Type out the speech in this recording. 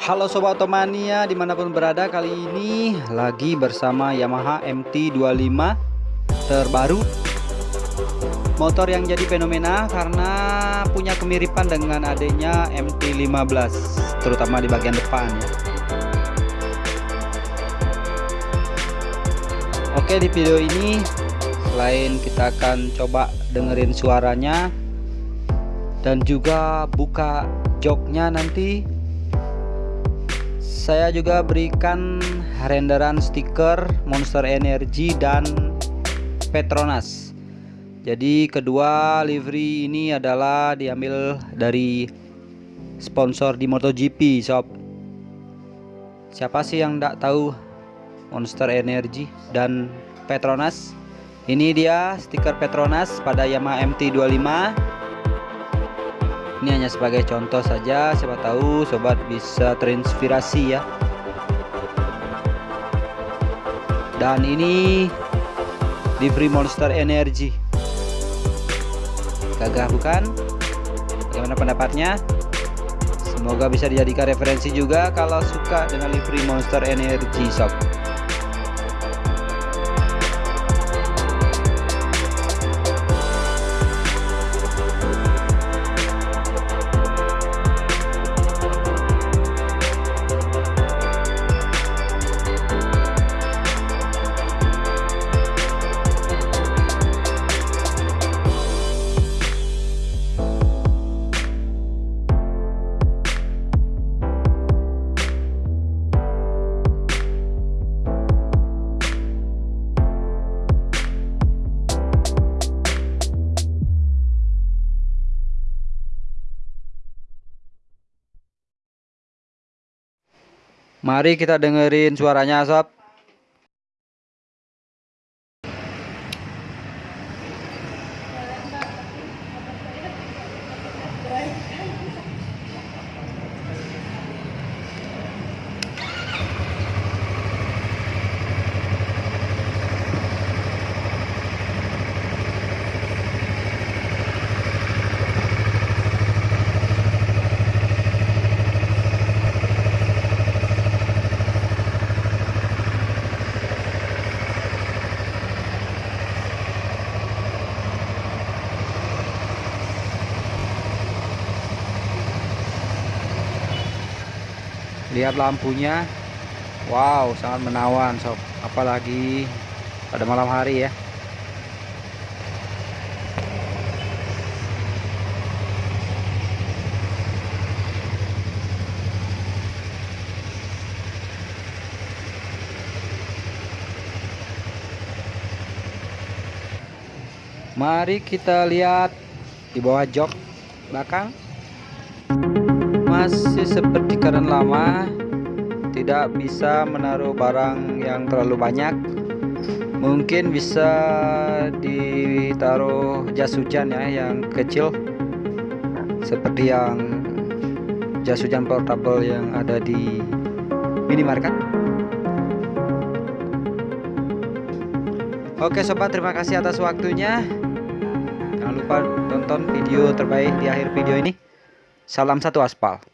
Halo Sobat Otomania di mana pun berada kali ini lagi bersama Yamaha MT25 terbaru. Motor yang jadi fenomena karena punya kemiripan dengan adanya MT15 terutama di bagian depan ya. Oke di video ini selain kita akan coba dengerin suaranya dan juga buka joknya nanti saya juga berikan renderan stiker Monster Energy dan Petronas. Jadi kedua livery ini adalah diambil dari sponsor di MotoGP sob. Siapa sih yang tidak tahu Monster Energy dan Petronas? Ini dia stiker Petronas pada Yamaha MT25 ini hanya sebagai contoh saja siapa tahu sobat bisa terinspirasi ya. Dan ini di Free Monster Energy gagah bukan? Bagaimana pendapatnya? Semoga bisa dijadikan referensi juga kalau suka dengan livery Monster Energy Shop Mari kita dengerin suaranya sob lihat lampunya. Wow sangat menawan sob. Apalagi pada malam hari ya. Mari kita lihat di bawah jok belakang masih seperti keadaan lama tidak bisa menaruh barang yang terlalu banyak. Mungkin bisa ditaruh jas hujan ya yang kecil. Seperti yang jas hujan portable yang ada di minimarket. Oke sobat terima kasih atas waktunya. Jangan lupa tonton video terbaik di akhir video ini. Salam satu aspal